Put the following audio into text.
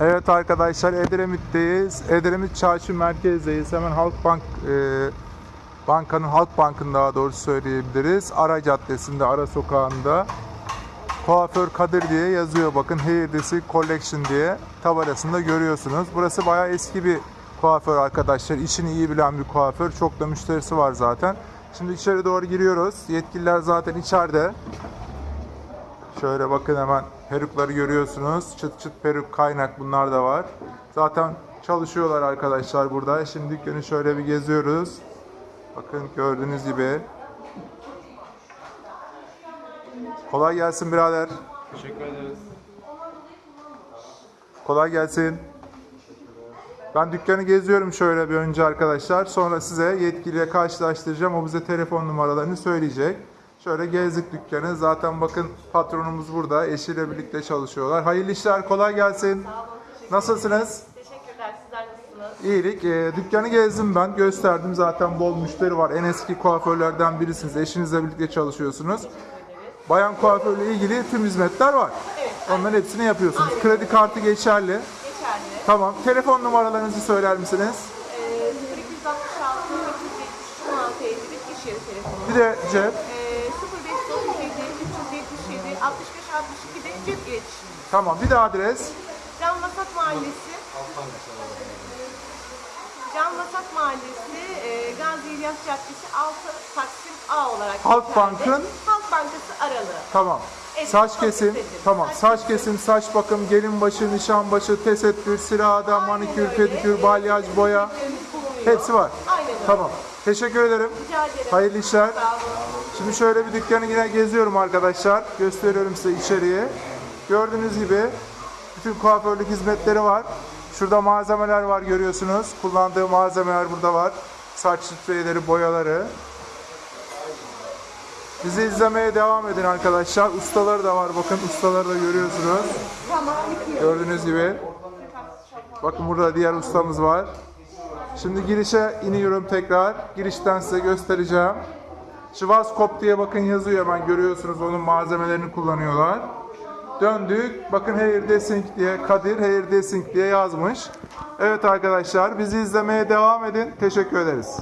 Evet arkadaşlar Edremit'teyiz. Edremit Çarşı merkezdeyiz. Hemen Halkbank e, bankanın Halk Bank'ın daha doğrusu söyleyebiliriz. Ara Caddesi'nde, Ara Sokağı'nda Kuaför Kadir diye yazıyor. Bakın Hairdressing Collection diye tabelasında görüyorsunuz. Burası bayağı eski bir kuaför arkadaşlar. İşini iyi bilen bir kuaför. Çok da müşterisi var zaten. Şimdi içeri doğru giriyoruz. Yetkililer zaten içeride. Şöyle bakın hemen perukları görüyorsunuz. Çıt çıt peruk, kaynak bunlar da var. Zaten çalışıyorlar arkadaşlar burada. Şimdi dükkanı şöyle bir geziyoruz. Bakın gördüğünüz gibi. Kolay gelsin birader. Teşekkür ederiz. Kolay gelsin. Ben dükkanı geziyorum şöyle bir önce arkadaşlar. Sonra size yetkiliyle karşılaştıracağım. O bize telefon numaralarını söyleyecek. Şöyle gezdik dükkanı. Zaten bakın patronumuz burada. Eşiyle birlikte çalışıyorlar. Hayırlı işler, kolay gelsin. Nasılsınız? Teşekkürler. Sizler nasılsınız? İyilik. Ee, dükkanı gezdim ben. Gösterdim. Zaten bol müşteri var. En eski kuaförlerden birisiniz. Eşinizle birlikte çalışıyorsunuz. Bayan kuaförle ilgili tüm hizmetler var. Evet. Onların hepsini yapıyorsunuz. Aynen. Kredi kartı geçerli. Geçerli. Tamam. Telefon numaralarınızı söyler misiniz? Ee, 0266 373 16 51 iş yeri telefonu. Bir de cep. Ee, 65 62 de cep iletişimi. Tamam. Bir de adres. Can Vasat Mahallesi. Can Vasat Mahallesi, e, Gazi İlyas Caddesi 6 Taksim A olarak Halk geçerli. Bank'ın- Halk Bankası aralığı. Tamam. Evet, Saç çok kesim. istedim. Tamam. Saç kesim, saç bakım, gelin başı, nişan başı, tesettür, sirada, manikür, Aynen öyle. pedikür, balyaj, boya. Bulunuyor. Hepsi var. Aynen öyle. Tamam. Teşekkür ederim. Rica ederim. Hayırlı işler. Sağ olun. Şimdi şöyle bir dükkanı yine geziyorum arkadaşlar. Gösteriyorum size içeriği. Gördüğünüz gibi bütün kuaförlük hizmetleri var. Şurada malzemeler var görüyorsunuz. Kullandığı malzemeler burada var. Saç spreyleri, boyaları. Bizi izlemeye devam edin arkadaşlar. Ustaları da var. Bakın ustaları da görüyorsunuz. Gördüğünüz gibi. Bakın burada diğer ustamız var. Şimdi girişe iniyorum tekrar. Girişten size göstereceğim. Schwarzkopf diye bakın yazıyor hemen görüyorsunuz onun malzemelerini kullanıyorlar. Döndük. Bakın Hair Dressing diye Kadir Hair Dressing diye yazmış. Evet arkadaşlar bizi izlemeye devam edin. Teşekkür ederiz.